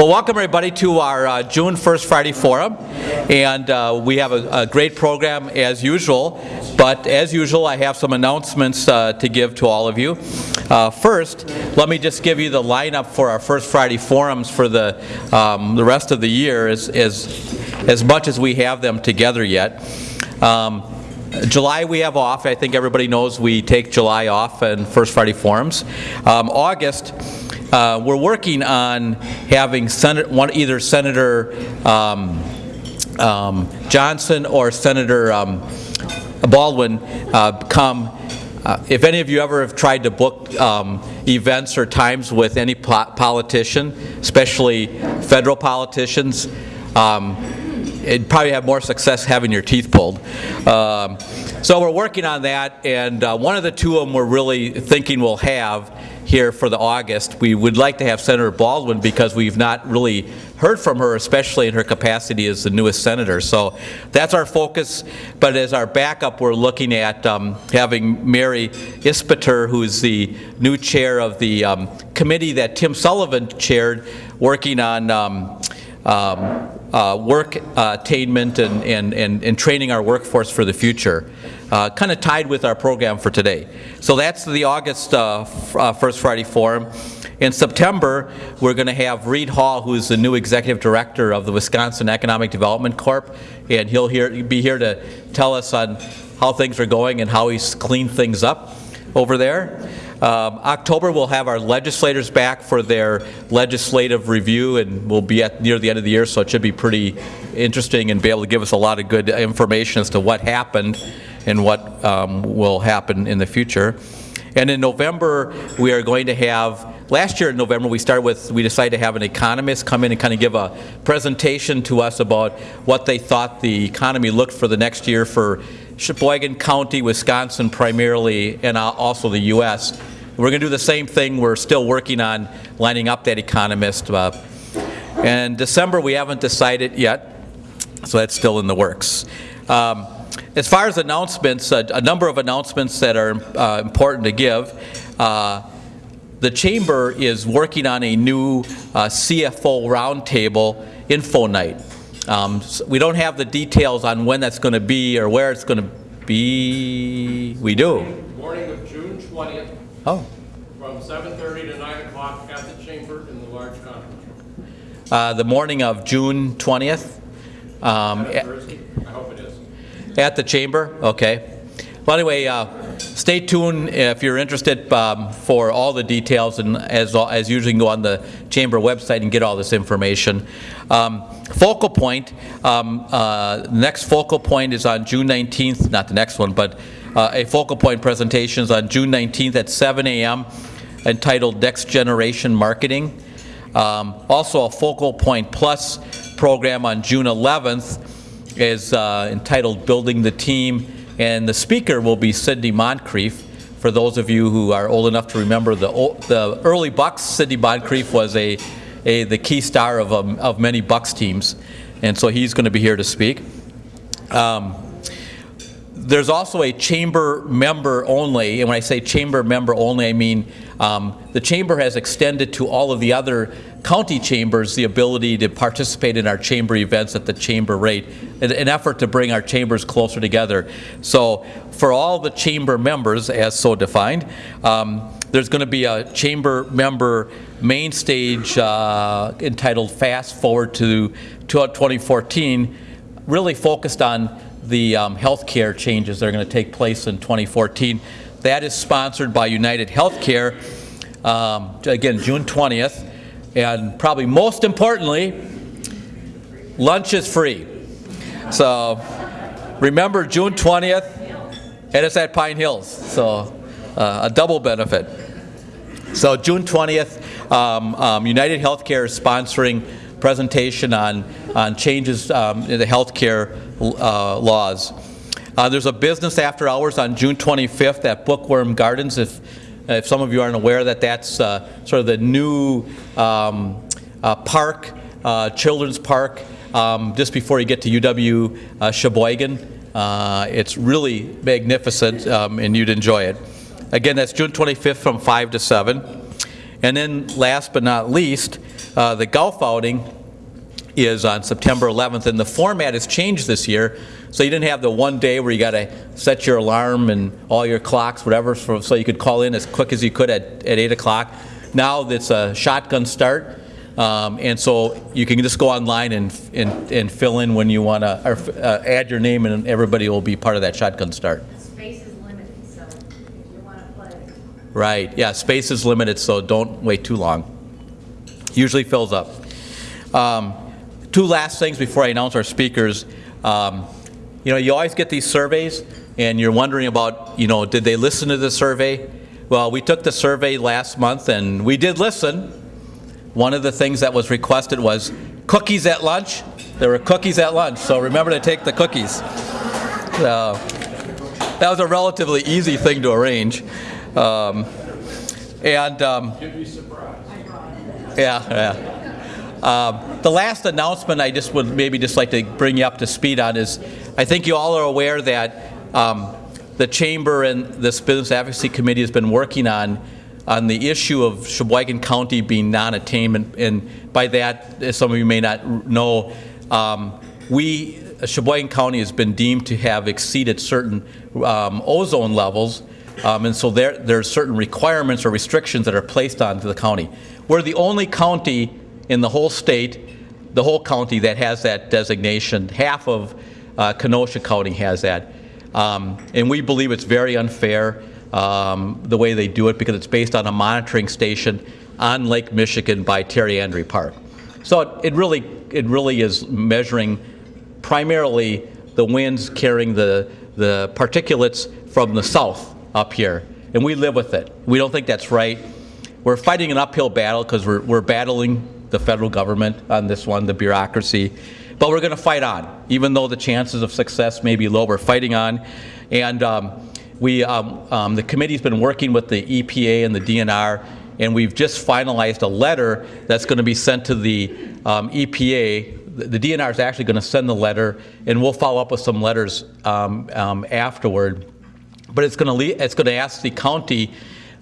Well, welcome everybody to our uh, June 1st Friday Forum. And uh, we have a, a, great program as usual. But as usual, I have some announcements uh, to give to all of you. Uh, first, let me just give you the lineup for our first Friday Forums for the, um, the rest of the year as, as, as much as we have them together yet. Um, July we have off. I think everybody knows we take July off and First Friday Forums. Um, August, uh, we're working on having Senate, one, either Senator um, um, Johnson or Senator um, Baldwin uh, come. Uh, if any of you ever have tried to book um, events or times with any po politician, especially federal politicians, um, it'd probably have more success having your teeth pulled. Um, so we're working on that, and uh, one of the two of them we're really thinking we'll have here for the August. We would like to have Senator Baldwin because we've not really heard from her, especially in her capacity as the newest senator. So that's our focus. But as our backup, we're looking at um, having Mary Isbister, who's the new chair of the um, committee that Tim Sullivan chaired, working on um, um uh, work attainment and, and, and, and, training our workforce for the future. Uh, kind of tied with our program for today. So that's the August uh, uh, First Friday Forum. In September, we're going to have Reed Hall, who's the new executive director of the Wisconsin Economic Development Corp, and he'll here, be here to tell us on how things are going and how he's cleaned things up over there. Um, October, we'll have our legislators back for their legislative review, and we'll be at near the end of the year, so it should be pretty interesting and be able to give us a lot of good information as to what happened and what um, will happen in the future. And in November, we are going to have, last year in November, we started with, we decided to have an economist come in and kind of give a presentation to us about what they thought the economy looked for the next year for Sheboygan County, Wisconsin primarily, and also the U.S. We're going to do the same thing. We're still working on lining up that economist. Uh, and December, we haven't decided yet, so that's still in the works. Um, as far as announcements, uh, a number of announcements that are uh, important to give. Uh, the Chamber is working on a new uh, CFO roundtable info night. Um, so we don't have the details on when that's going to be or where it's going to be. We do. Morning of June 20th. Oh. From 7.30 to 9 o'clock at the chamber in the large conference room. Uh, the morning of June 20th. Um, at, I hope it is. At the chamber? Okay. Well, anyway, uh, stay tuned if you're interested um, for all the details, and as, as usually, go on the chamber website and get all this information. Um, focal point, um, uh, next focal point is on June 19th, not the next one, but uh, a focal point presentation is on June 19th at 7 a.m. entitled Next Generation Marketing. Um, also a focal point plus program on June 11th is uh, entitled Building the Team and the speaker will be Sidney Moncrief. For those of you who are old enough to remember the, the early Bucks, Sidney Moncrief was a, a, the key star of, um, of many Bucks teams. And so he's going to be here to speak. Um, there's also a chamber member only, and when I say chamber member only, I mean um, the chamber has extended to all of the other county chambers the ability to participate in our chamber events at the chamber rate, an, an effort to bring our chambers closer together. So for all the chamber members, as so defined, um, there's going to be a chamber member main stage uh, entitled Fast Forward to 2014, really focused on the um, healthcare changes that are going to take place in 2014. That is sponsored by United Healthcare, um, again, June 20th. And probably most importantly, lunch is free. So remember June 20th, and it's at Pine Hills. So uh, a double benefit. So June 20th, um, um, United Healthcare is sponsoring presentation on, on changes um, in the healthcare uh, laws. Uh, there's a business after hours on June 25th at Bookworm Gardens. If, if some of you aren't aware that that's uh, sort of the new um, uh, park, uh, children's park, um, just before you get to UW Sheboygan. it's really magnificent um, and you'd enjoy it. Again, that's June 25th from 5 to 7. And then, last but not least, the golf outing is on September 11th, and the format has changed this year, so you didn't have the one day where you got to set your alarm and all your clocks, whatever, so so you could call in as quick as you could at, at 8 o'clock. Now it's a shotgun start, um, and so you can just go online and, and, and fill in when you want to, or uh, add your name, and everybody will be part of that shotgun start. Space is limited, so if you want to play, Right, yeah, space is limited, so don't wait too long. Usually fills up. Um, Two last things before I announce our speakers. Um, You know, you always get these surveys, and you're wondering about, you know, did they listen to the survey? Well, we took the survey last month, and we did listen. One of the things that was requested was cookies at lunch. There were cookies at lunch, so remember to take the cookies. So, That was a relatively easy thing to arrange. Um, And, um, You'd be surprised. yeah, yeah. Um, The last announcement I just would maybe just like to bring you up to speed on is, I think you all are aware that um, the Chamber and this Business Advocacy Committee has been working on, on the issue of Sheboygan County being non-attainment, and by that, as some of you may not know, um, we, Sheboygan County has been deemed to have exceeded certain um, ozone levels, um, And so there, there are certain requirements or restrictions that are placed onto the county. We're the only county in the whole state, the whole county that has that designation. Half of uh, Kenosha County has that. Um, And we believe it's very unfair, um, the way they do it, because it's based on a monitoring station on Lake Michigan by Terry Andrae Park. So it- it really, it really is measuring primarily the winds carrying the, the particulates from the south up here, and we live with it. We don't think that's right. We're fighting an uphill battle because we're, we're battling the federal government on this one, the bureaucracy, but we're going to fight on, even though the chances of success may be low. We're fighting on, and um, we, um, um, the committee's been working with the EPA and the DNR, and we've just finalized a letter that's going to be sent to the um, EPA the the DNR is actually going to send the letter, and we'll follow up with some letters um, um, afterward. But it's going to, it's going to ask the county,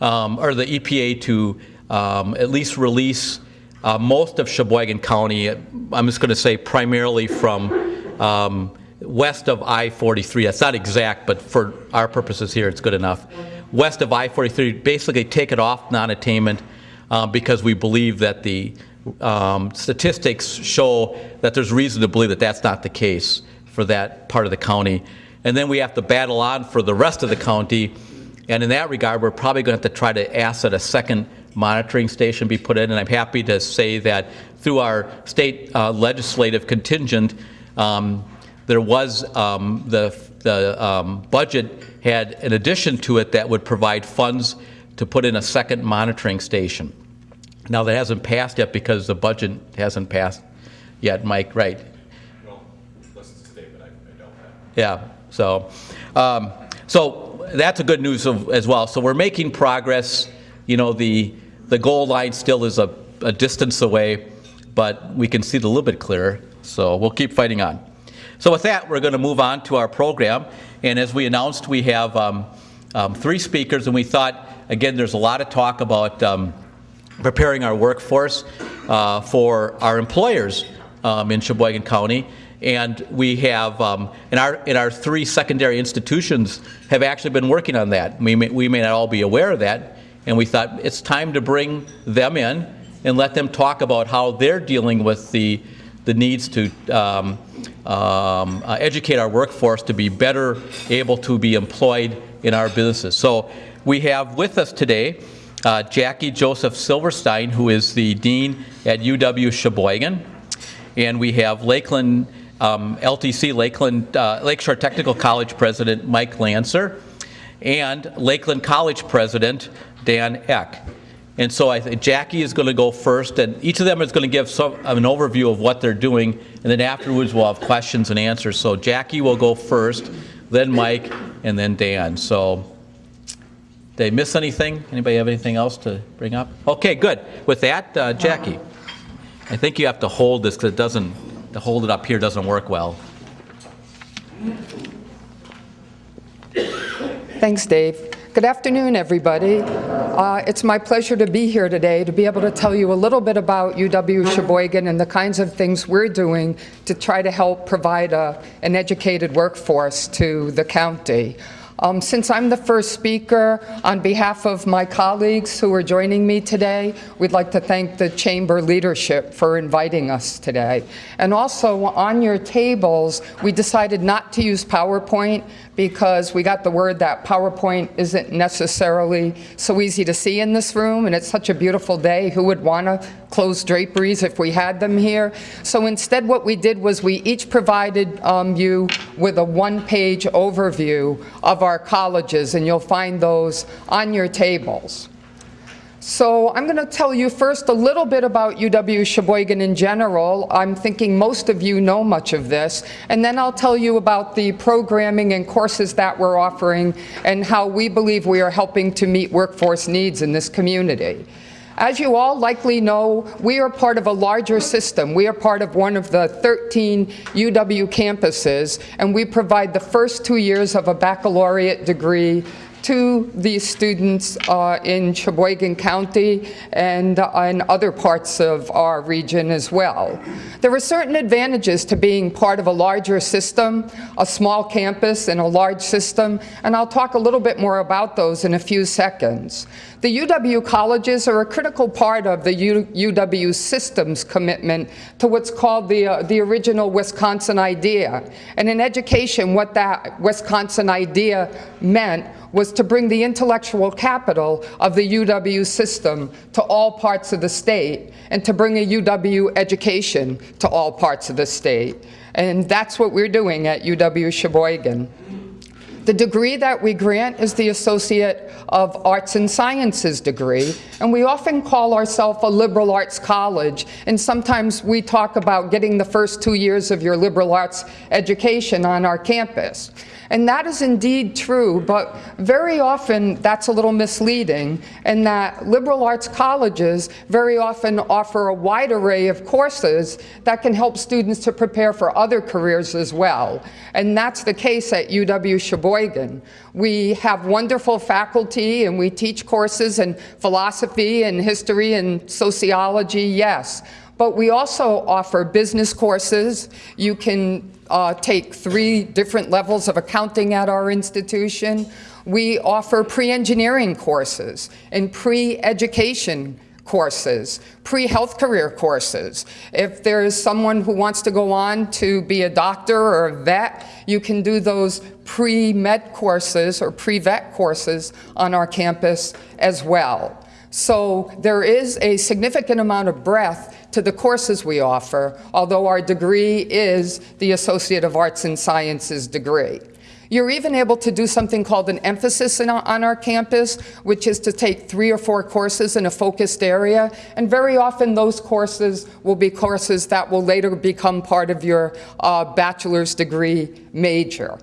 or the EPA to at least release uh, most of Sheboygan County, I'm just going to say primarily from um, west of I-43. That's not exact, but for our purposes here, it's good enough. West of I-43, basically take it off non-attainment uh, because we believe that the um, statistics show that there's reason to believe that that's not the case for that part of the county. And then we have to battle on for the rest of the county. And in that regard, we're probably going to have to try to that a second monitoring station be put in. And I'm happy to say that through our state uh, legislative contingent, um, there was um, the, the um, budget had an addition to it that would provide funds to put in a second monitoring station. Now, that hasn't passed yet because the budget hasn't passed yet, Mike, right? Well, today, but I, I don't. Yeah, so, um, so that's a good news of- as well. So we're making progress. You know, the, the goal line still is a, a distance away, but we can see it a little bit clearer, so we'll keep fighting on. So with that, we're going to move on to our program, and as we announced, we have um, um, three speakers, and we thought, again, there's a lot of talk about um, preparing our workforce uh, for our employers um, in Sheboygan County. And we have, um, in our, in our three secondary institutions have actually been working on that. We may, we may not all be aware of that, and we thought it's time to bring them in and let them talk about how they're dealing with the, the needs to um, um, uh, educate our workforce to be better able to be employed in our businesses. So we have with us today uh, Jackie Joseph Silverstein, who is the dean at UW Sheboygan, and we have Lakeland um, LTC Lakeland uh, Lakeshore Technical College President Mike Lanser, and Lakeland College President Dan Eck. And so I think Jackie is going to go first, and each of them is going to give some, an overview of what they're doing, and then afterwards we'll have questions and answers. So Jackie will go first, then Mike, and then Dan. So did I miss anything? Anybody have anything else to bring up? Okay, good. With that, uh, Jackie, I think you have to hold this because it doesn't, to hold it up here doesn't work well. Thanks, Dave. Good afternoon, everybody. Uh, It's my pleasure to be here today to be able to tell you a little bit about UW Sheboygan and the kinds of things we're doing to try to help provide a- an educated workforce to the county. Um, Since I'm the first speaker, on behalf of my colleagues who are joining me today, we'd like to thank the Chamber leadership for inviting us today. And also, on your tables, we decided not to use PowerPoint because we got the word that PowerPoint isn't necessarily so easy to see in this room, and it's such a beautiful day. Who would want to close draperies if we had them here? So instead, what we did was we each provided um, you with a one-page overview of our colleges, and you'll find those on your tables. So I'm going to tell you first a little bit about UW Sheboygan in general. I'm thinking most of you know much of this. And then I'll tell you about the programming and courses that we're offering and how we believe we are helping to meet workforce needs in this community. As you all likely know, we are part of a larger system. We are part of one of the 13 UW campuses, and we provide the first two years of a baccalaureate degree to these students uh, in Sheboygan County and uh, in other parts of our region as well. There are certain advantages to being part of a larger system, a small campus and a large system, and I'll talk a little bit more about those in a few seconds. The UW colleges are a critical part of the U UW system's commitment to what's called the, uh, the original Wisconsin idea. And in education, what that Wisconsin idea meant was to bring the intellectual capital of the UW system to all parts of the state and to bring a UW education to all parts of the state. And that's what we're doing at UW Sheboygan. The degree that we grant is the Associate of Arts and Sciences degree, and we often call ourselves a liberal arts college, and sometimes we talk about getting the first two years of your liberal arts education on our campus. And that is indeed true, but very often that's a little misleading in that liberal arts colleges very often offer a wide array of courses that can help students to prepare for other careers as well. And that's the case at UW Sheboygan. We have wonderful faculty and we teach courses in philosophy and history and sociology, yes. But we also offer business courses. You can uh, take three different levels of accounting at our institution. We offer pre-engineering courses and pre-education courses, pre-health career courses. If there is someone who wants to go on to be a doctor or a vet, you can do those pre-med courses or pre-vet courses on our campus as well. So there is a significant amount of breadth to the courses we offer, although our degree is the Associate of Arts and Sciences degree. You're even able to do something called an emphasis in, on our campus, which is to take three or four courses in a focused area, and very often those courses will be courses that will later become part of your uh, bachelor's degree major.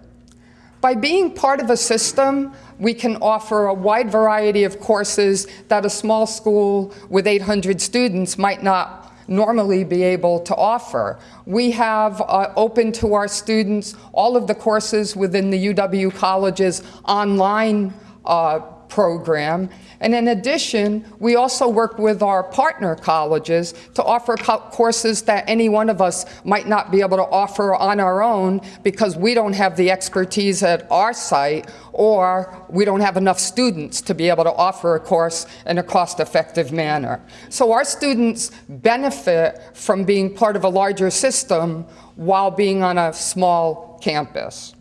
By being part of a system, we can offer a wide variety of courses that a small school with 800 students might not normally be able to offer. We have uh, open to our students all of the courses within the UW College's online uh, program. And in addition, we also work with our partner colleges to offer co courses that any one of us might not be able to offer on our own because we don't have the expertise at our site or we don't have enough students to be able to offer a course in a cost-effective manner. So our students benefit from being part of a larger system while being on a small campus.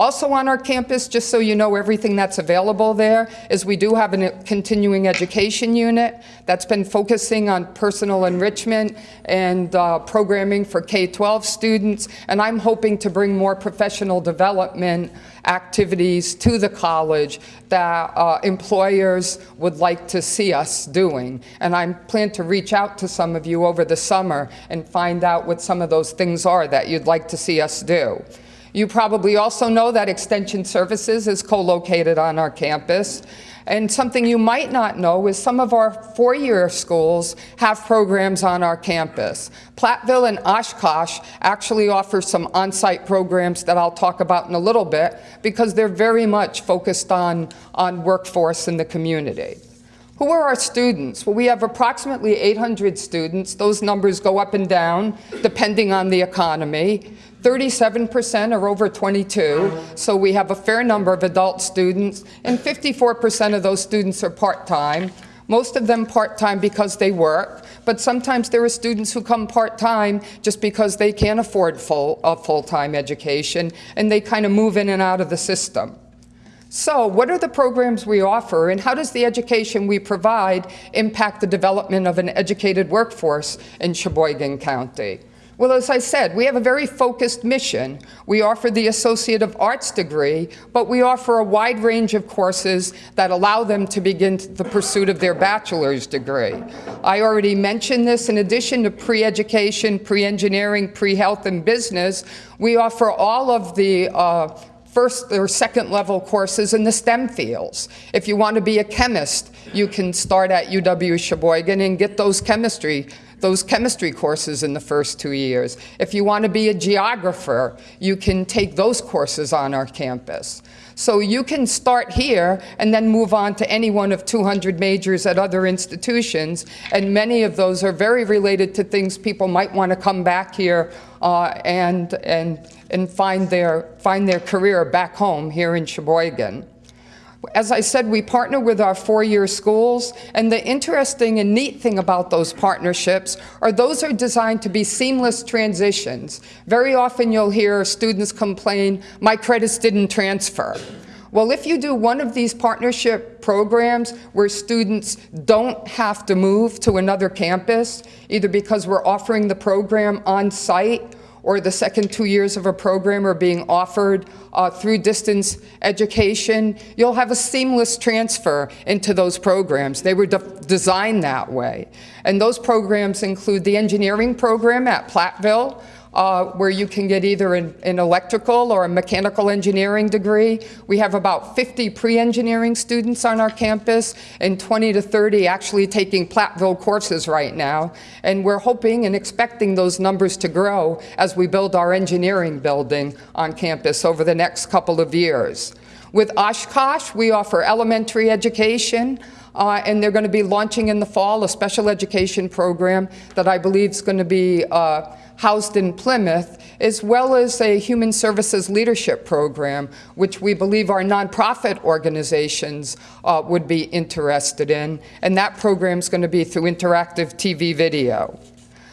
Also on our campus, just so you know everything that's available there, is we do have a continuing education unit that's been focusing on personal enrichment and uh, programming for K-12 students, and I'm hoping to bring more professional development activities to the college that uh, employers would like to see us doing. And I plan to reach out to some of you over the summer and find out what some of those things are that you'd like to see us do. You probably also know that Extension Services is co-located on our campus. And something you might not know is some of our four-year schools have programs on our campus. Platteville and Oshkosh actually offer some on-site programs that I'll talk about in a little bit because they're very much focused on, on workforce in the community. Who are our students? Well, we have approximately 800 students. Those numbers go up and down depending on the economy. 37% are over 22, so we have a fair number of adult students, and 54% of those students are part-time. Most of them part-time because they work, but sometimes there are students who come part-time just because they can't afford full, a full-time education, and they kind of move in and out of the system. So what are the programs we offer, and how does the education we provide impact the development of an educated workforce in Sheboygan County? Well, as I said, we have a very focused mission. We offer the Associate of Arts degree, but we offer a wide range of courses that allow them to begin the pursuit of their bachelor's degree. I already mentioned this. In addition to pre-education, pre-engineering, pre-health, and business, we offer all of the uh, first or second level courses in the STEM fields. If you want to be a chemist, you can start at UW Sheboygan and get those chemistry those chemistry courses in the first two years. If you want to be a geographer, you can take those courses on our campus. So you can start here and then move on to any one of 200 majors at other institutions, and many of those are very related to things people might want to come back here uh, and, and, and find, their, find their career back home here in Sheboygan. As I said, we partner with our four-year schools, and the interesting and neat thing about those partnerships are those are designed to be seamless transitions. Very often you'll hear students complain, my credits didn't transfer. Well, if you do one of these partnership programs where students don't have to move to another campus, either because we're offering the program on site or the second two years of a program are being offered uh, through distance education, you'll have a seamless transfer into those programs. They were de designed that way. And those programs include the engineering program at Platteville, uh, where you can get either an, an, electrical or a mechanical engineering degree. We have about 50 pre-engineering students on our campus and 20 to 30 actually taking Platteville courses right now. And we're hoping and expecting those numbers to grow as we build our engineering building on campus over the next couple of years. With Oshkosh, we offer elementary education, uh, and they're going to be launching in the fall a special education program that I believe is going to be uh, housed in Plymouth, as well as a human services leadership program, which we believe our nonprofit organizations uh, would be interested in. And that program is going to be through interactive TV video.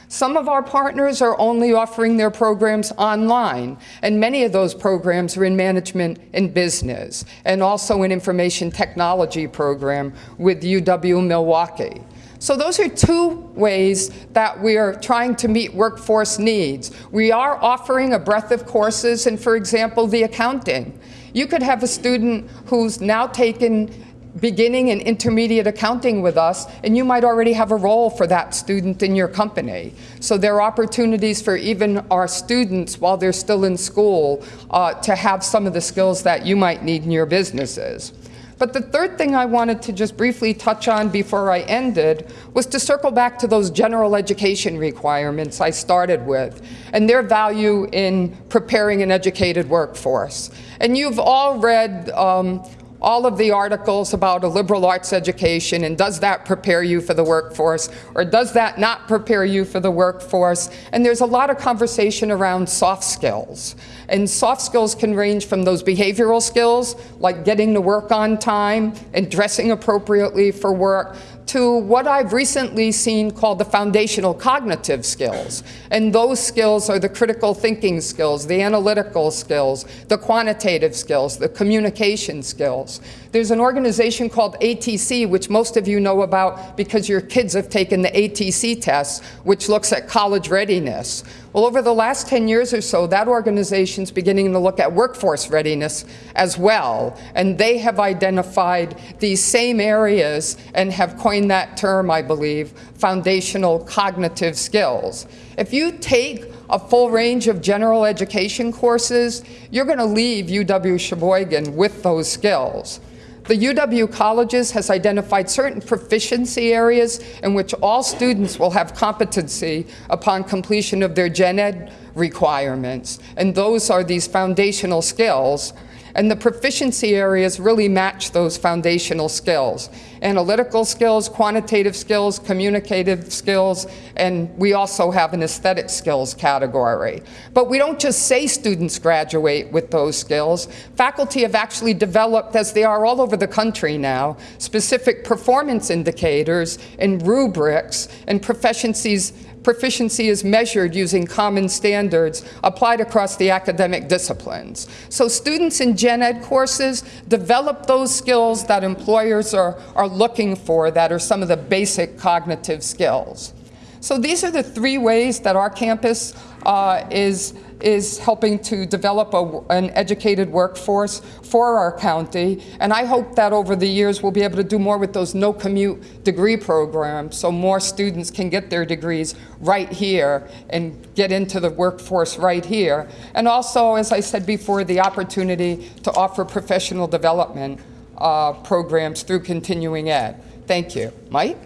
Some of our partners are only offering their programs online, and many of those programs are in management and business, and also an information technology program with UW Milwaukee. So those are two ways that we are trying to meet workforce needs. We are offering a breadth of courses, and for example, the accounting. You could have a student who's now taken beginning and intermediate accounting with us, and you might already have a role for that student in your company. So there are opportunities for even our students while they're still in school uh, to have some of the skills that you might need in your businesses. But the third thing I wanted to just briefly touch on before I ended was to circle back to those general education requirements I started with and their value in preparing an educated workforce. And you've all read um, all of the articles about a liberal arts education and does that prepare you for the workforce or does that not prepare you for the workforce? And there's a lot of conversation around soft skills. And soft skills can range from those behavioral skills, like getting to work on time and dressing appropriately for work, to what I've recently seen called the foundational cognitive skills. And those skills are the critical thinking skills, the analytical skills, the quantitative skills, the communication skills. There's an organization called ACT, which most of you know about because your kids have taken the ACT test, which looks at college readiness. Well, over the last 10 years or so, that organization's beginning to look at workforce readiness as well. And they have identified these same areas and have coined that term, I believe, foundational cognitive skills. If you take a full range of general education courses, you're going to leave UW Sheboygan with those skills. The UW Colleges has identified certain proficiency areas in which all students will have competency upon completion of their gen ed requirements. And those are these foundational skills. And the proficiency areas really match those foundational skills. Analytical skills, quantitative skills, communicative skills, and we also have an aesthetic skills category. But we don't just say students graduate with those skills. Faculty have actually developed, as they are all over the country now, specific performance indicators and rubrics and proficiencies proficiency is measured using common standards applied across the academic disciplines. So students in gen ed courses develop those skills that employers are, are looking for that are some of the basic cognitive skills. So these are the three ways that our campus uh, is is helping to develop a, an educated workforce for our county. And I hope that over the years we'll be able to do more with those no commute degree programs so more students can get their degrees right here and get into the workforce right here. And also, as I said before, the opportunity to offer professional development uh, programs through continuing ed. Thank you. Mike?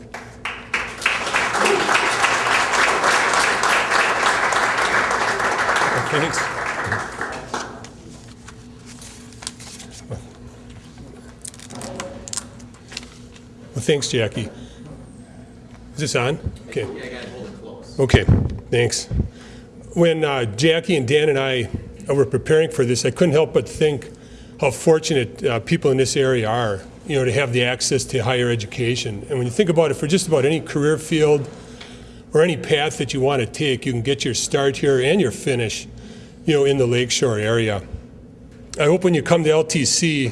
Thanks. Well, thanks, Jackie. Is this on? Okay. Yeah, I got to hold it close. Okay, thanks. When uh, Jackie and Dan and I uh, were preparing for this, I couldn't help but think how fortunate uh, people in this area are, you know, to have the access to higher education. And when you think about it, for just about any career field or any path that you want to take, you can get your start here and your finish you know, in the lakeshore area. I hope when you come to LTC,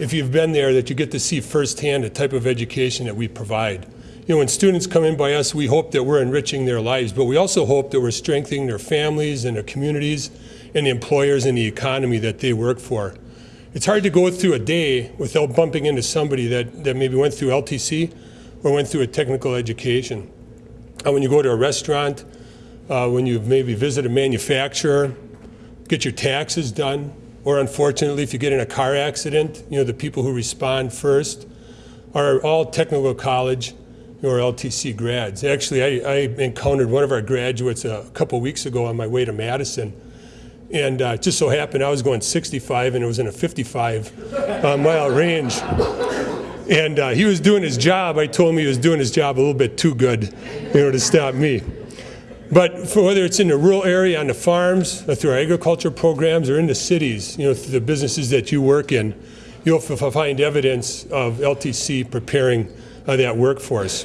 if you've been there, that you get to see firsthand the type of education that we provide. You know, when students come in by us, we hope that we're enriching their lives, but we also hope that we're strengthening their families and their communities and the employers and the economy that they work for. It's hard to go through a day without bumping into somebody that, that maybe went through LTC or went through a technical education. And when you go to a restaurant, uh, when you maybe visit a manufacturer, get your taxes done, or unfortunately, if you get in a car accident, you know, the people who respond first are all technical college or LTC grads. Actually, I, I encountered one of our graduates a couple weeks ago on my way to Madison. And uh, just so happened I was going 65 and it was in a 55 uh, mile range. And uh, he was doing his job. I told him he was doing his job a little bit too good, you know, to stop me. But for whether it's in the rural area, on the farms, through our agriculture programs, or in the cities, you know, through the businesses that you work in, you'll find evidence of LTC preparing uh, that workforce.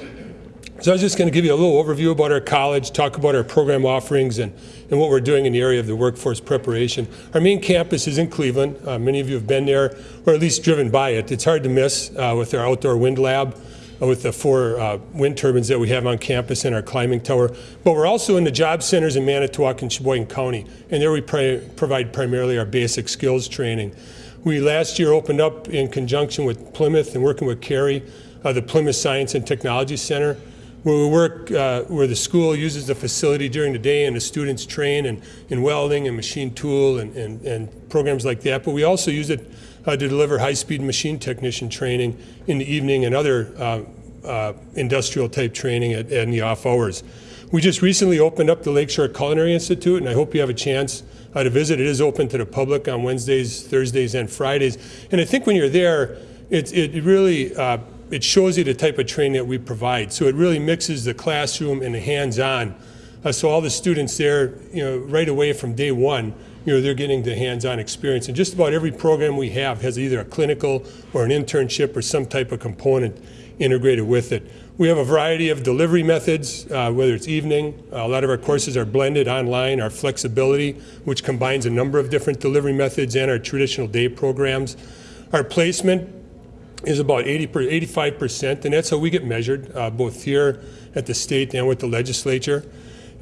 So I was just going to give you a little overview about our college, talk about our program offerings, and, and what we're doing in the area of the workforce preparation. Our main campus is in Cleveland. Uh, many of you have been there, or at least driven by it. It's hard to miss uh, with our outdoor wind lab with the four uh, wind turbines that we have on campus and our climbing tower. But we're also in the job centers in Manitowoc and Sheboygan County, and there we provide primarily our basic skills training. We last year opened up in conjunction with Plymouth and working with Carey, uh, the Plymouth Science and Technology Center, where we work, uh, where the school uses the facility during the day and the students train in, in welding and machine tool and, and, and programs like that. But we also use it uh, to deliver high-speed machine technician training in the evening and other uh, uh, industrial type training at, in the off hours. We just recently opened up the Lakeshore Culinary Institute, and I hope you have a chance uh, to visit. It is open to the public on Wednesdays, Thursdays, and Fridays. And I think when you're there, it, it really uh, it shows you the type of training that we provide. So it really mixes the classroom and the hands-on. Uh, so all the students there, you know, right away from day one, you know, they're getting the hands-on experience. And just about every program we have has either a clinical or an internship or some type of component integrated with it. We have a variety of delivery methods, uh, whether it's evening. A lot of our courses are blended online. Our flexibility, which combines a number of different delivery methods and our traditional day programs. Our placement is about 80 per, 85%, and that's how we get measured, uh, both here at the state and with the legislature.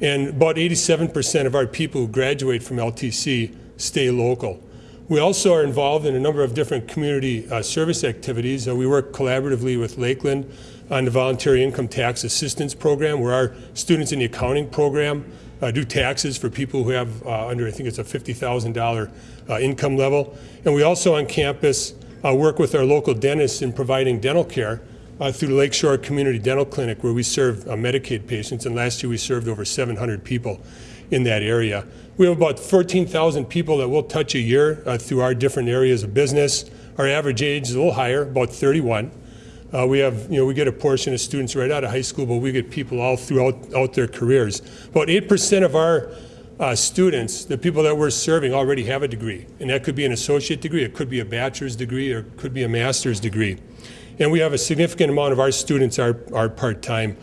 And about 87% of our people who graduate from LTC stay local. We also are involved in a number of different community uh, service activities. Uh, we work collaboratively with Lakeland on the Voluntary Income Tax Assistance Program, where our students in the accounting program uh, do taxes for people who have uh, under, I think it's a $50,000 uh, income level. And we also on campus uh, work with our local dentists in providing dental care uh, through Lakeshore Community Dental Clinic where we serve uh, Medicaid patients, and last year we served over 700 people. in that area. We have about 14,000 people that we'll touch a year uh, through our different areas of business. Our average age is a little higher, about 31. Uh, we have, you know, we get a portion of students right out of high school, but we get people all throughout out their careers. About 8% of our uh, students, the people that we're serving, already have a degree. And that could be an associate degree, it could be a bachelor's degree, or it could be a master's degree. And we have a significant amount of our students are, are part-time.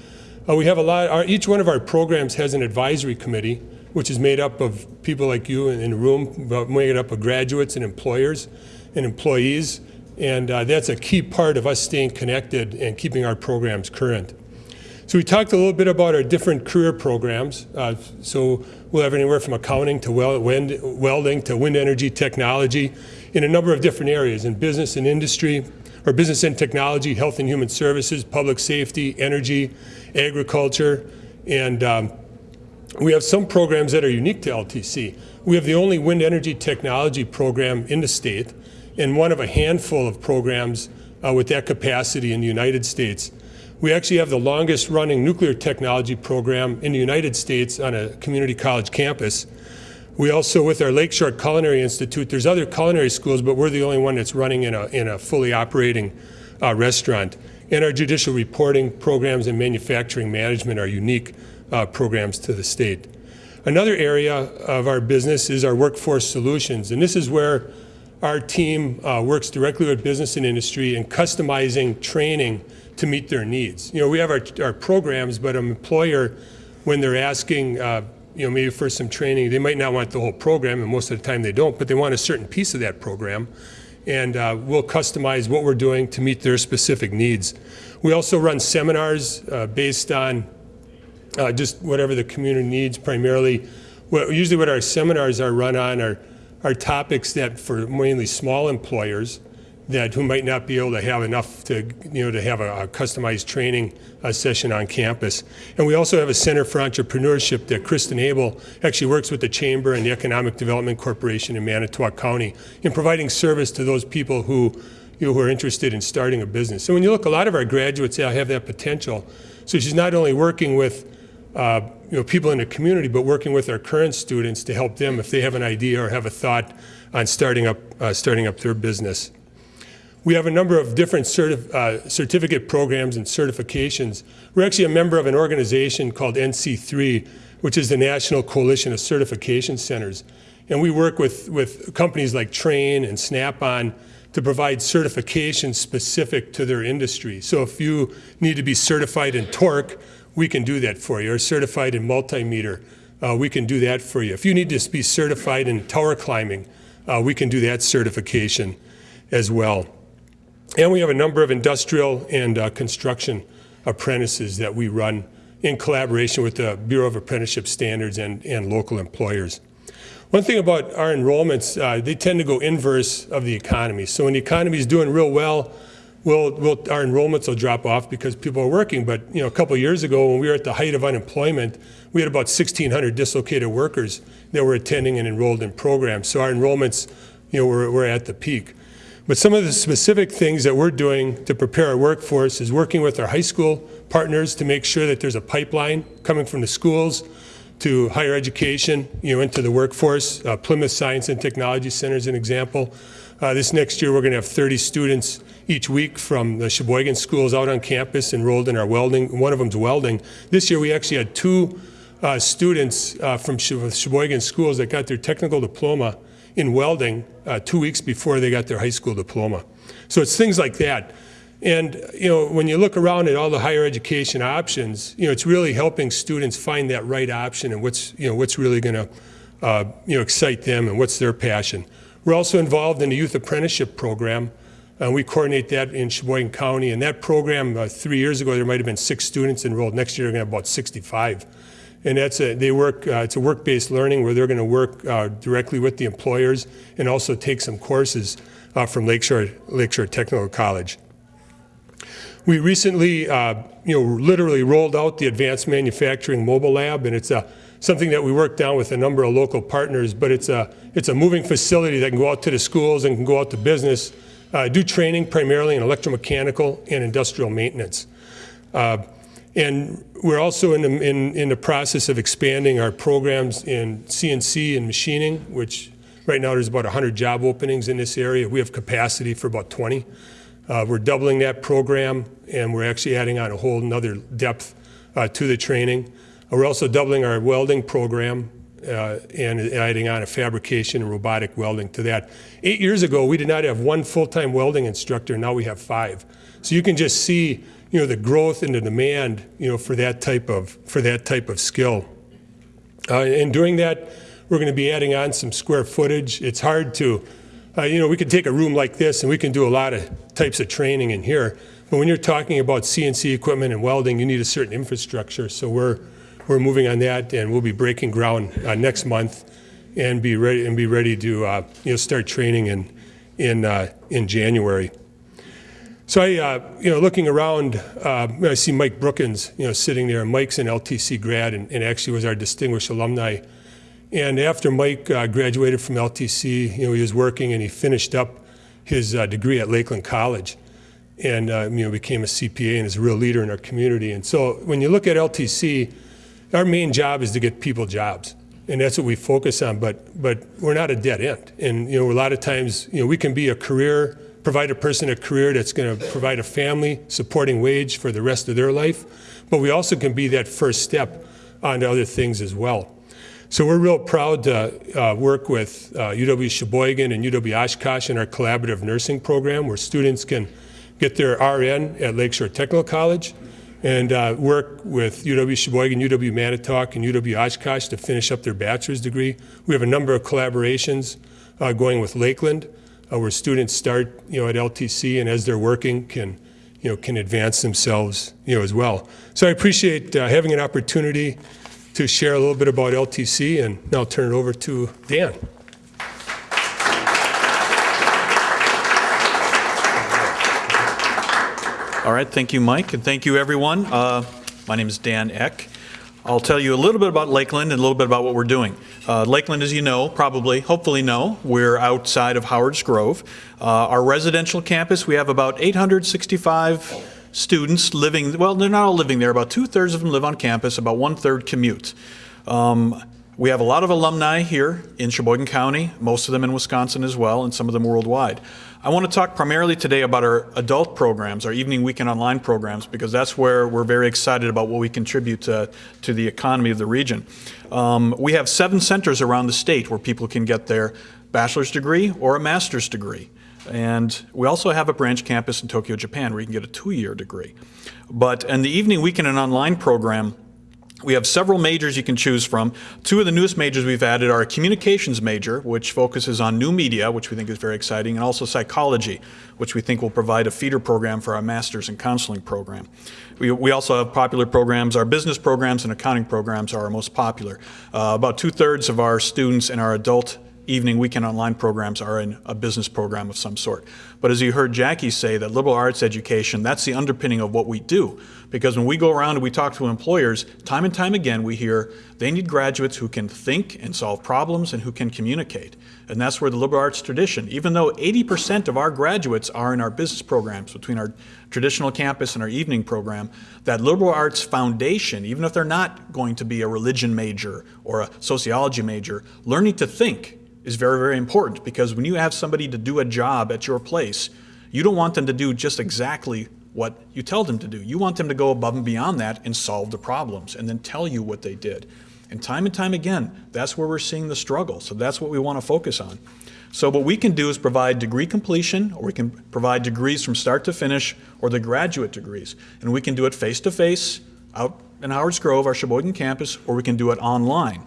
Uh, we have a lot, our, each one of our programs has an advisory committee, which is made up of people like you in, in the room, uh, made up of graduates and employers and employees. And uh, that's a key part of us staying connected and keeping our programs current. So we talked a little bit about our different career programs. Uh, so we'll have anywhere from accounting to wind, welding to wind energy technology in a number of different areas in business and industry, or business and technology, health and human services, public safety, energy, agriculture, and um, we have some programs that are unique to LTC. We have the only wind energy technology program in the state and one of a handful of programs uh, with that capacity in the United States. We actually have the longest running nuclear technology program in the United States on a community college campus. We also, with our Lakeshore Culinary Institute, there's other culinary schools, but we're the only one that's running in a, in a fully operating uh, restaurant. And our judicial reporting programs and manufacturing management are unique uh, programs to the state. Another area of our business is our workforce solutions, and this is where our team uh, works directly with business and industry in customizing training to meet their needs. You know, we have our, our programs, but an employer, when they're asking, uh, you know, maybe for some training, they might not want the whole program, and most of the time they don't, but they want a certain piece of that program. And uh, we'll customize what we're doing to meet their specific needs. We also run seminars uh, based on uh, just whatever the community needs primarily. Usually what our seminars are run on are, are topics that for mainly small employers that who might not be able to have enough to, you know, to have a, a customized training uh, session on campus. And we also have a Center for Entrepreneurship that Kristen Abel actually works with the Chamber and the Economic Development Corporation in Manitowoc County in providing service to those people who, you know, who are interested in starting a business. So when you look, a lot of our graduates have that potential. So she's not only working with uh, you know, people in the community, but working with our current students to help them if they have an idea or have a thought on starting up, uh, starting up their business. We have a number of different certif uh, certificate programs and certifications. We're actually a member of an organization called NC3, which is the National Coalition of Certification Centers. And we work with, with companies like Trane and Snap-on to provide certifications specific to their industry. So if you need to be certified in torque, we can do that for you, or certified in multimeter, uh, we can do that for you. If you need to be certified in tower climbing, uh, we can do that certification as well. And we have a number of industrial and uh, construction apprentices that we run in collaboration with the Bureau of Apprenticeship Standards and, and local employers. One thing about our enrollments, uh, they tend to go inverse of the economy. So when the economy is doing real well, we'll, we'll, our enrollments will drop off because people are working. But you know, a couple years ago, when we were at the height of unemployment, we had about 1,600 dislocated workers that were attending and enrolled in programs. So our enrollments, you know, were, were at the peak. But some of the specific things that we're doing to prepare our workforce is working with our high school partners to make sure that there's a pipeline coming from the schools to higher education, you know, into the workforce. Uh, Plymouth Science and Technology Center is an example. Uh, this next year, we're going to have 30 students each week from the Sheboygan schools out on campus enrolled in our welding. One of them's welding. This year, we actually had two uh, students uh, from Sheboygan schools that got their technical diploma in welding uh, two weeks before they got their high school diploma. So it's things like that. And you know, when you look around at all the higher education options, you know, it's really helping students find that right option and what's you know what's really going to uh, you know excite them and what's their passion. We're also involved in the youth apprenticeship program. Uh, we coordinate that in Sheboygan County, and that program uh, three years ago there might have been six students enrolled. Next year, we're going to have about 65 and that's a, they work, uh, it's a work-based learning where they're going to work uh, directly with the employers and also take some courses uh, from Lakeshore, Lakeshore Technical College. We recently, uh, you know, literally rolled out the Advanced Manufacturing Mobile Lab, and it's a, something that we worked down with a number of local partners, but it's a, it's a moving facility that can go out to the schools and can go out to business, uh, do training primarily in electromechanical and industrial maintenance. Uh, And we're also in the, in, in the process of expanding our programs in CNC and machining, which right now there's about 100 job openings in this area. We have capacity for about 20. Uh, we're doubling that program, and we're actually adding on a whole nother depth uh, to the training. Uh, We're also doubling our welding program uh, and adding on a fabrication and robotic welding to that. Eight years ago, we did not have one full-time welding instructor, now we have five. So you can just see, you know, the growth and the demand, you know, for that type of, for that type of skill. Uh, And doing that, we're going to be adding on some square footage. It's hard to, uh, you know, we could take a room like this and we can do a lot of types of training in here. But when you're talking about CNC equipment and welding, you need a certain infrastructure. So we're, we're moving on that and we'll be breaking ground uh, next month and be ready, and be ready to, uh, you know, start training in, in, uh, in January. So I, uh, you know, looking around, uh, I see Mike Brookins, you know, sitting there. Mike's an LTC grad and, and actually was our distinguished alumni. And after Mike uh, graduated from LTC, you know, he was working and he finished up his uh, degree at Lakeland College, and uh, you know, became a CPA and is a real leader in our community. And so when you look at LTC, our main job is to get people jobs. And that's what we focus on, but, but we're not a dead end. And, you know, a lot of times, you know, we can be a career, provide a person a career that's going to provide a family supporting wage for the rest of their life, but we also can be that first step onto other things as well. So we're real proud to uh, work with uh, UW Sheboygan and UW Oshkosh in our collaborative nursing program where students can get their RN at Lakeshore Technical College and uh, work with UW Sheboygan, UW Manitowoc, and UW Oshkosh to finish up their bachelor's degree. We have a number of collaborations uh, going with Lakeland uh, where students start, you know, at LTC and as they're working can, you know, can advance themselves, you know, as well. So I appreciate uh, having an opportunity to share a little bit about LTC and now I'll turn it over to Dan. All right, thank you, Mike, and thank you, everyone. Uh, My name is Dan Eck. I'll tell you a little bit about Lakeland and a little bit about what we're doing. Uh, Lakeland, as you know, probably, hopefully know, we're outside of Howard's Grove. Uh, Our residential campus, we have about 865 students living, well, they're not all living there, about two-thirds of them live on campus, about one-third commute. Um, We have a lot of alumni here in Sheboygan County, most of them in Wisconsin as well, and some of them worldwide. I want to talk primarily today about our adult programs, our evening weekend online programs, because that's where we're very excited about what we contribute to, to the economy of the region. Um, we have seven centers around the state where people can get their bachelor's degree or a master's degree. And we also have a branch campus in Tokyo, Japan, where you can get a two-year degree. But in the evening weekend and online program, we have several majors you can choose from. Two of the newest majors we've added are a communications major, which focuses on new media, which we think is very exciting, and also psychology, which we think will provide a feeder program for our master's in counseling program. We, we also have popular programs. Our business programs and accounting programs are our most popular. Uh, about two-thirds of our students in our adult evening weekend online programs are in a business program of some sort. But as you heard Jackie say, that liberal arts education, that's the underpinning of what we do. Because when we go around and we talk to employers, time and time again, we hear they need graduates who can think and solve problems and who can communicate. And that's where the liberal arts tradition, even though 80% of our graduates are in our business programs, between our traditional campus and our evening program, that liberal arts foundation, even if they're not going to be a religion major or a sociology major, learning to think is very, very important because when you have somebody to do a job at your place, you don't want them to do just exactly what you tell them to do. You want them to go above and beyond that and solve the problems and then tell you what they did. And time and time again, that's where we're seeing the struggle. So that's what we want to focus on. So what we can do is provide degree completion, or we can provide degrees from start to finish, or the graduate degrees. And we can do it face-to-face out in Howard's Grove, our Sheboygan campus, or we can do it online.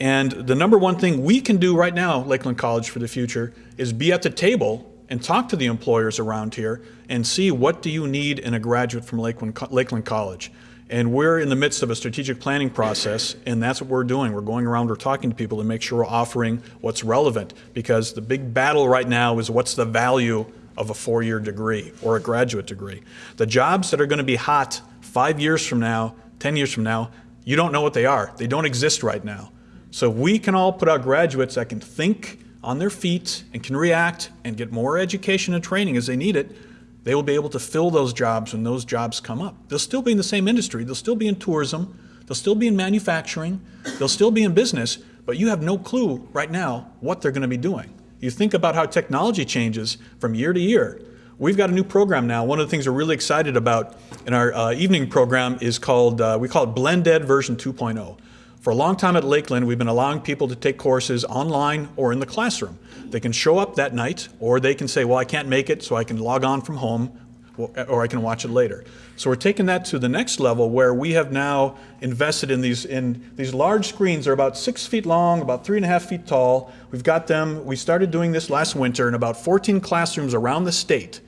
And the number one thing we can do right now, Lakeland College for the future, is be at the table and talk to the employers around here and see what do you need in a graduate from Lakeland, Lakeland College. And we're in the midst of a strategic planning process, and that's what we're doing. We're going around, we're talking to people to make sure we're offering what's relevant, because the big battle right now is what's the value of a four-year degree or a graduate degree. The jobs that are going to be hot five years from now, 10 years from now, you don't know what they are. They don't exist right now. So if we can all put out graduates that can think on their feet and can react and get more education and training as they need it, they will be able to fill those jobs when those jobs come up. They'll still be in the same industry. They'll still be in tourism. They'll still be in manufacturing. They'll still be in business, but you have no clue right now what they're going to be doing. You think about how technology changes from year to year. We've got a new program now. One of the things we're really excited about in our uh, evening program is called, uh, we call it Blend Ed version 2.0. For a long time at Lakeland, we've been allowing people to take courses online or in the classroom. They can show up that night, or they can say, well, I can't make it, so I can log on from home, or I can watch it later. So we're taking that to the next level where we have now invested in these, in these large screens. They're about six feet long, about three and a half feet tall. We've got them, we started doing this last winter in about 14 classrooms around the state.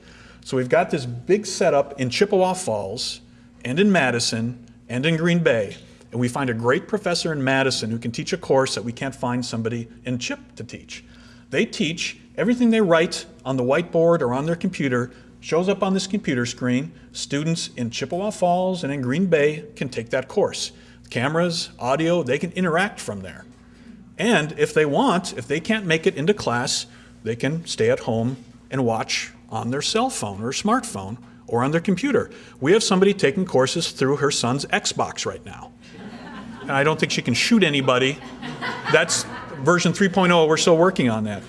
So we've got this big setup in Chippewa Falls, and in Madison, and in Green Bay. And we find a great professor in Madison who can teach a course that we can't find somebody in Chip to teach. They teach everything they write on the whiteboard or on their computer shows up on this computer screen. Students in Chippewa Falls and in Green Bay can take that course. Cameras, audio, they can interact from there. And if they want, if they can't make it into class, they can stay at home and watch on their cell phone or smartphone or on their computer. We have somebody taking courses through her son's Xbox right now. And I don't think she can shoot anybody. That's version 3.0, we're still working on that.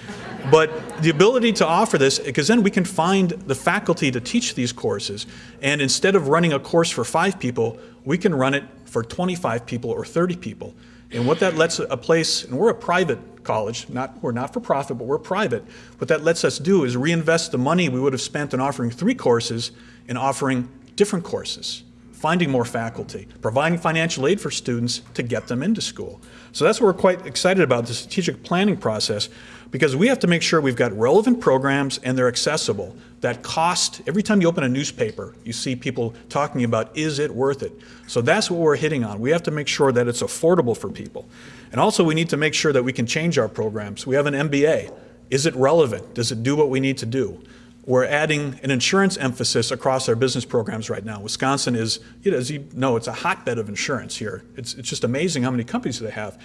But the ability to offer this, because then we can find the faculty to teach these courses. And instead of running a course for five people, we can run it for 25 people or 30 people. And what that lets a place, and we're a private college, not, we're not for profit, but we're private. What that lets us do is reinvest the money we would have spent in offering three courses in offering different courses, finding more faculty, providing financial aid for students to get them into school. So that's what we're quite excited about, the strategic planning process, because we have to make sure we've got relevant programs and they're accessible. That cost, every time you open a newspaper, you see people talking about, is it worth it? So that's what we're hitting on. We have to make sure that it's affordable for people. And also we need to make sure that we can change our programs. We have an MBA. Is it relevant? Does it do what we need to do? We're adding an insurance emphasis across our business programs right now. Wisconsin is, you know, as you know, it's a hotbed of insurance here. It's, it's just amazing how many companies they have.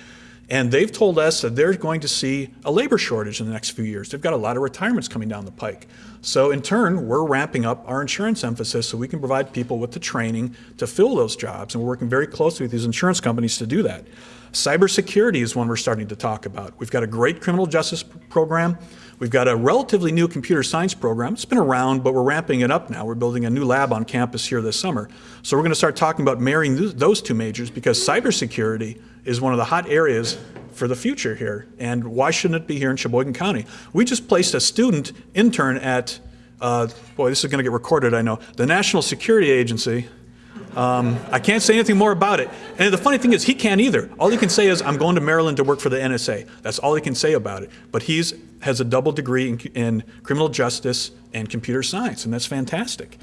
And they've told us that they're going to see a labor shortage in the next few years. They've got a lot of retirements coming down the pike. So in turn, we're ramping up our insurance emphasis so we can provide people with the training to fill those jobs. And we're working very closely with these insurance companies to do that. Cybersecurity is one we're starting to talk about. We've got a great criminal justice program. We've got a relatively new computer science program. It's been around, but we're ramping it up now. We're building a new lab on campus here this summer. So we're going to start talking about marrying those two majors because cybersecurity is one of the hot areas for the future here. And why shouldn't it be here in Sheboygan County? We just placed a student intern at, uh, boy, this is going to get recorded, I know, the National Security Agency. Um, I can't say anything more about it. And the funny thing is, he can't either. All he can say is, I'm going to Maryland to work for the NSA. That's all he can say about it. But he has a double degree in, in criminal justice and computer science, and that's fantastic.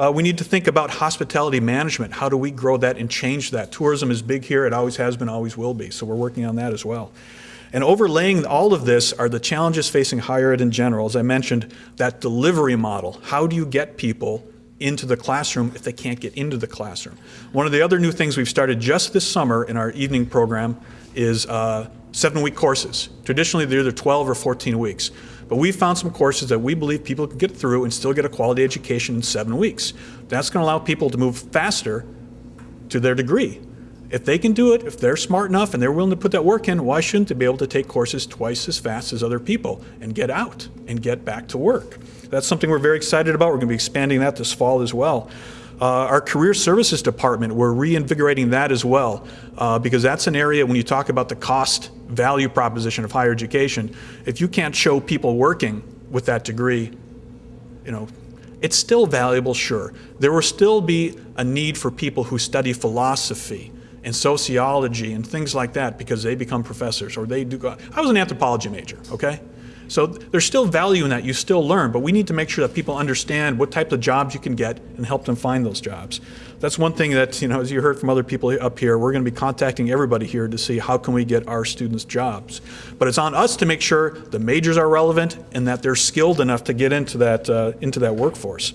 Uh, we need to think about hospitality management. How do we grow that and change that? Tourism is big here. It always has been, always will be. So we're working on that as well. And overlaying all of this are the challenges facing higher ed in general. As I mentioned, that delivery model. How do you get people into the classroom if they can't get into the classroom? One of the other new things we've started just this summer in our evening program is uh, seven-week courses. Traditionally, they're either 12 or 14 weeks. But we found some courses that we believe people can get through and still get a quality education in seven weeks. That's going to allow people to move faster to their degree. If they can do it, if they're smart enough and they're willing to put that work in, why shouldn't they be able to take courses twice as fast as other people and get out and get back to work? That's something we're very excited about. We're going to be expanding that this fall as well. Uh, our career services department, we're reinvigorating that as well uh, because that's an area when you talk about the cost value proposition of higher education, if you can't show people working with that degree, you know, it's still valuable, sure. There will still be a need for people who study philosophy and sociology and things like that because they become professors or they do. I was an anthropology major, okay? So there's still value in that. You still learn, but we need to make sure that people understand what type of jobs you can get and help them find those jobs. That's one thing that, you know, as you heard from other people up here, we're going to be contacting everybody here to see how can we get our students jobs. But it's on us to make sure the majors are relevant and that they're skilled enough to get into that, uh, into that workforce.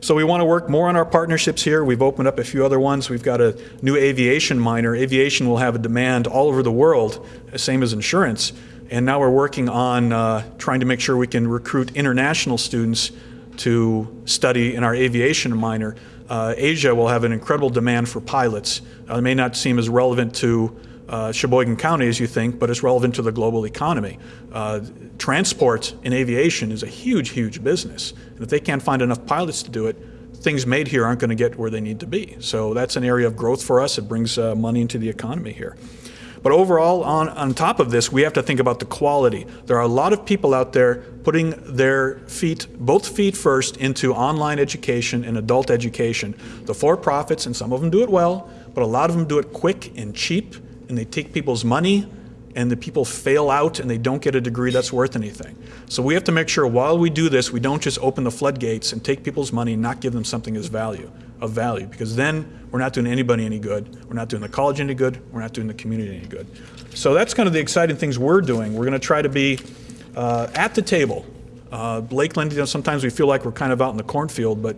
So we want to work more on our partnerships here. We've opened up a few other ones. We've got a new aviation minor. Aviation will have a demand all over the world, same as insurance. And now we're working on uh, trying to make sure we can recruit international students to study in our aviation minor. Uh, Asia will have an incredible demand for pilots. Uh, It may not seem as relevant to uh, Sheboygan County as you think, but it's relevant to the global economy. Uh, Transport in aviation is a huge, huge business. And if they can't find enough pilots to do it, things made here aren't going to get where they need to be. So that's an area of growth for us. It brings uh, money into the economy here. But overall, on, on top of this, we have to think about the quality. There are a lot of people out there putting their feet, both feet first, into online education and adult education. The for-profits, and some of them do it well, but a lot of them do it quick and cheap, and they take people's money, and the people fail out and they don't get a degree that's worth anything. So we have to make sure while we do this, we don't just open the floodgates and take people's money and not give them something as value, of value, because then we're not doing anybody any good, we're not doing the college any good, we're not doing the community any good. So that's kind of the exciting things we're doing. We're going to try to be uh, at the table. Uh, Lakeland, you know, sometimes we feel like we're kind of out in the cornfield, but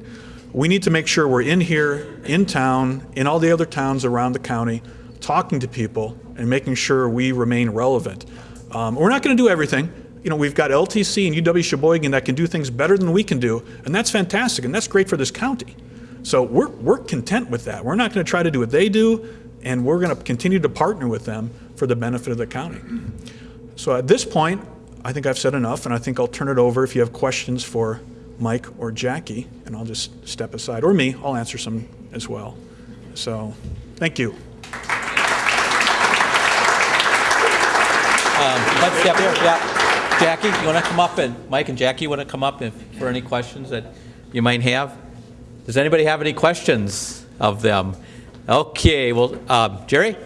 we need to make sure we're in here, in town, in all the other towns around the county, talking to people and making sure we remain relevant. Um, we're not going to do everything. You know, we've got LTC and UW Sheboygan that can do things better than we can do, and that's fantastic, and that's great for this county. So we're, we're content with that. We're not going to try to do what they do, and we're going to continue to partner with them for the benefit of the county. So at this point, I think I've said enough, and I think I'll turn it over if you have questions for Mike or Jackie, and I'll just step aside, or me, I'll answer some as well. So, thank you. Um, let's step yeah. Jackie, you want to come up, and Mike and Jackie want to come up if- for any questions that you might have? Does anybody have any questions of them? Okay, well, um, Jerry?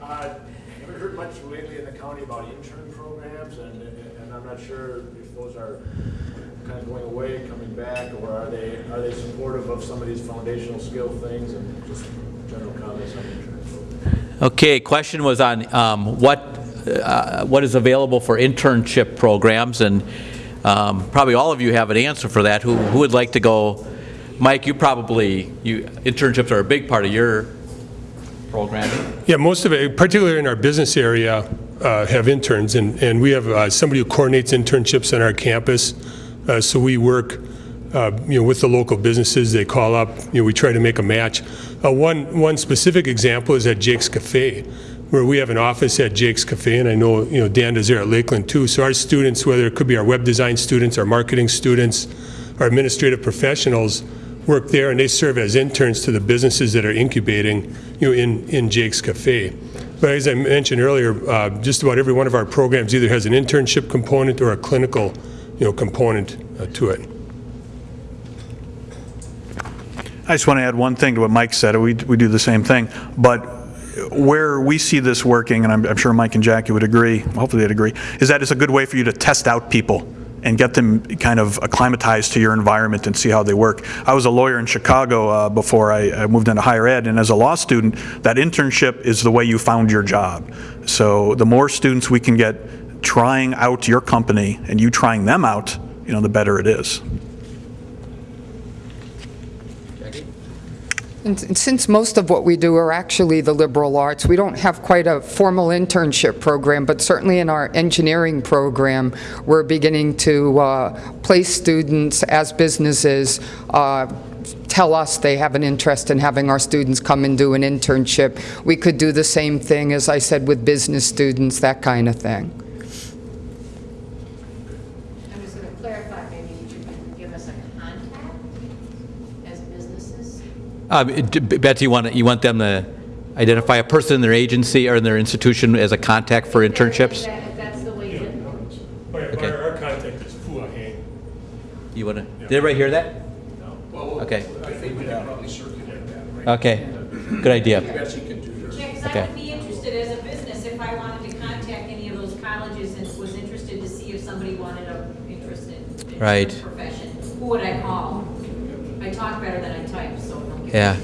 Uh, Haven't heard much lately in the county about intern programs, and, and I'm not sure if those are kind of going away, coming back, or are they, are they supportive of some of these foundational skill things, and just general comments on intern programs? Okay, question was on um, what, uh, what is available for internship programs, and um, probably all of you have an answer for that. Who who would like to go? Mike, you probably, you, internships are a big part of your programming. Yeah, most of it, particularly in our business area, uh, have interns, and, and we have uh, somebody who coordinates internships on our campus. Uh, So we work, uh, you know, with the local businesses, they call up, you know, we try to make a match. Uh, One, one specific example is at Jake's Cafe, where we have an office at Jake's Cafe, and I know, you know, Dan does there at Lakeland too. So our students, whether it could be our web design students, our marketing students, our administrative professionals, work there, and they serve as interns to the businesses that are incubating, you know, in, in Jake's Cafe. But as I mentioned earlier, uh, just about every one of our programs either has an internship component or a clinical, you know, component uh, to it. I just want to add one thing to what Mike said. We, we do the same thing. But where we see this working, and I'm, I'm sure Mike and Jackie would agree, hopefully they'd agree, is that it's a good way for you to test out people and get them kind of acclimatized to your environment and see how they work. I was a lawyer in Chicago uh, before I, I moved into higher ed, and as a law student, that internship is the way you found your job. So the more students we can get trying out your company and you trying them out, you know, the better it is. And s- since most of what we do are actually the liberal arts, we don't have quite a formal internship program, but certainly in our engineering program, we're beginning to uh, place students as businesses uh, tell us they have an interest in having our students come and do an internship. We could do the same thing, as I said, with business students, that kind of thing. I'm just going to clarify, maybe you could give us a contact as businesses? Um, Betsy, you want, you want them to identify a person in their agency or in their institution as a contact for internships? If that- that's the way you Okay. Our contact is Fua Hang. You want to, did everybody hear that? Okay. Okay, good idea. Yeah, 'cause I Okay. would be interested as a business if I wanted to contact any of those colleges and was interested to see if somebody wanted a interest in. in Right. Profession. Who would I call? I talk better than I type, so don't get. Yeah.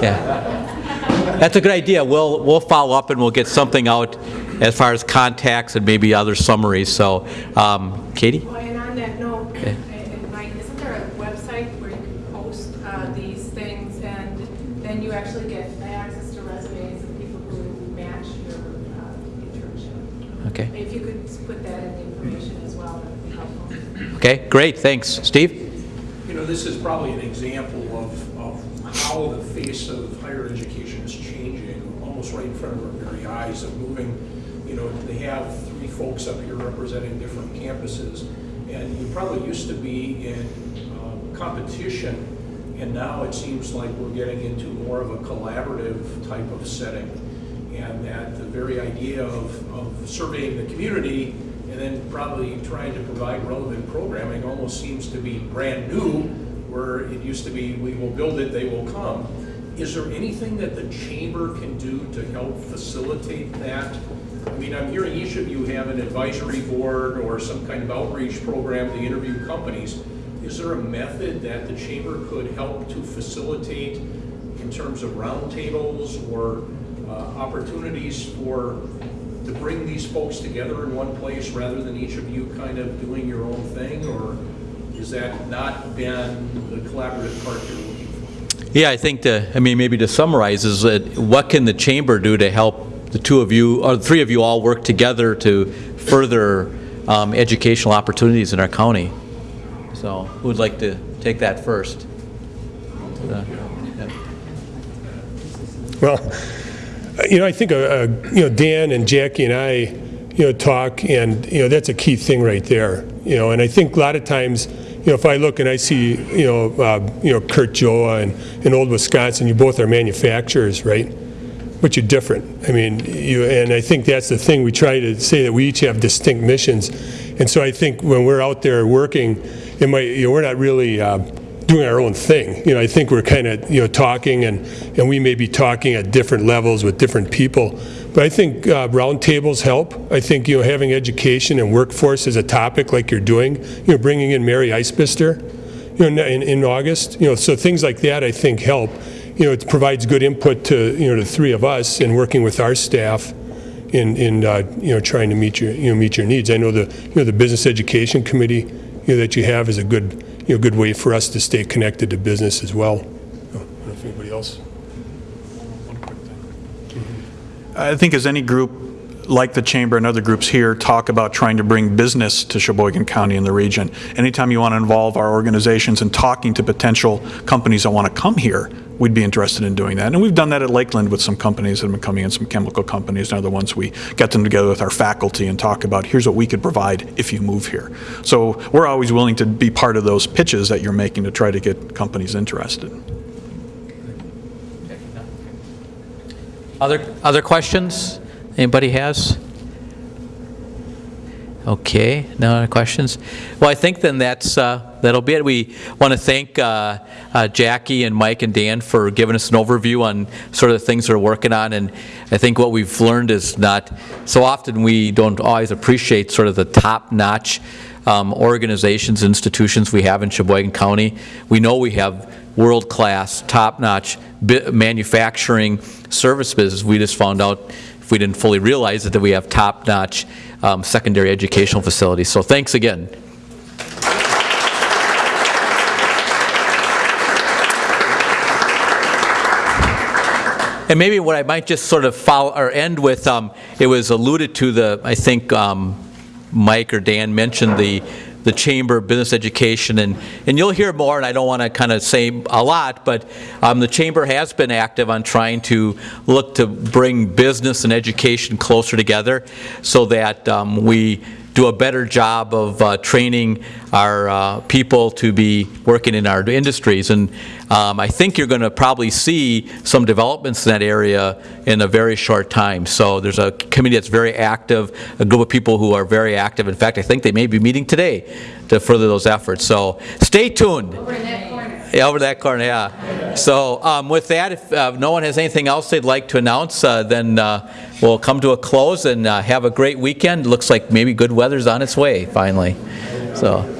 Yeah. That's a good idea. We'll, we'll follow up and we'll get something out as far as contacts and maybe other summaries. So, um, Katie? Well, and on that note, Okay. Mike, isn't there a website where you can post uh, these things and then you actually get access to resumes of people who match your uh, internship? Okay. If you could put that in the information as well, that would be helpful. Okay, great, thanks. Steve? You know, this is probably an example of, of how the face of higher education is changing, almost right in front of our very eyes, of moving, you know, they have three folks up here representing different campuses, and you probably used to be in um, competition, and now it seems like we're getting into more of a collaborative type of setting. And that the very idea of, of surveying the community and then probably trying to provide relevant programming almost seems to be brand new, where it used to be, we will build it, they will come. Is there anything that the chamber can do to help facilitate that? I mean, I'm hearing each of you have an advisory board or some kind of outreach program to interview companies. Is there a method that the chamber could help to facilitate in terms of roundtables or uh, opportunities for, to bring these folks together in one place rather than each of you kind of doing your own thing? Or is that not been the collaborative part you're looking for? Yeah, I think to, I mean, maybe to summarize is that what can the chamber do to help the two of you, or the three of you all work together to further um, educational opportunities in our county? So who would like to take that first? Uh, yeah. Well, you know, I think, uh, uh, you know, Dan and Jackie and I, you know, talk, and, you know, that's a key thing right there. You know, and I think a lot of times, you know, if I look and I see, you know, uh, you know, Curt Joa and, and Old Wisconsin, you both are manufacturers, right? But you're different. I mean, you, and I think that's the thing, we try to say that we each have distinct missions. And so I think when we're out there working, it might, you know, we're not really, uh, doing our own thing. You know, I think we're kind of, you know, talking and, and we may be talking at different levels with different people. But I think uh, roundtables help. I think, you know, having education and workforce as a topic like you're doing, you know, bringing in Mary Isbister, you know, in, in August, you know, so things like that I think help. You know, it provides good input to, you know, the three of us in working with our staff in, in uh, you know, trying to meet your, you know, meet your needs. I know the, you know, the Business Education Committee, you know, that you have is a good, you know, good way for us to stay connected to business as well. I don't know if anybody else. I think as any group, like the Chamber and other groups here, talk about trying to bring business to Sheboygan County and the region, anytime you want to involve our organizations in talking to potential companies that want to come here, we'd be interested in doing that. And we've done that at Lakeland with some companies that have been coming in, some chemical companies and other ones. We get them together with our faculty and talk about, here's what we could provide if you move here. So we're always willing to be part of those pitches that you're making to try to get companies interested. Other, other questions? Anybody has? Okay, no other questions? Well, I think then that's, uh, that'll be it. We want to thank uh, uh, Jackie and Mike and Dan for giving us an overview on sort of the things they're working on, and I think what we've learned is not, so often we don't always appreciate sort of the top-notch um, organizations, institutions we have in Sheboygan County. We know we have world-class, top-notch manufacturing service business. We just found out, if we didn't fully realize it, that we have top-notch um, secondary educational facilities. So thanks again. And maybe what I might just sort of follow, or end with, um, it was alluded to the, I think um, Mike or Dan mentioned the, the Chamber of Business Education, and, and you'll hear more, and I don't want to kind of say a lot, but um, the Chamber has been active on trying to look to bring business and education closer together so that um, we do a better job of uh, training our uh, people to be working in our industries. And um, I think you're going to probably see some developments in that area in a very short time. So there's a committee that's very active, a group of people who are very active. In fact, I think they may be meeting today to further those efforts. So stay tuned. Over that corner. Yeah. So um, with that, if uh, no one has anything else they'd like to announce, uh, then uh, we'll come to a close and uh, have a great weekend. Looks like maybe good weather's on its way, finally. So.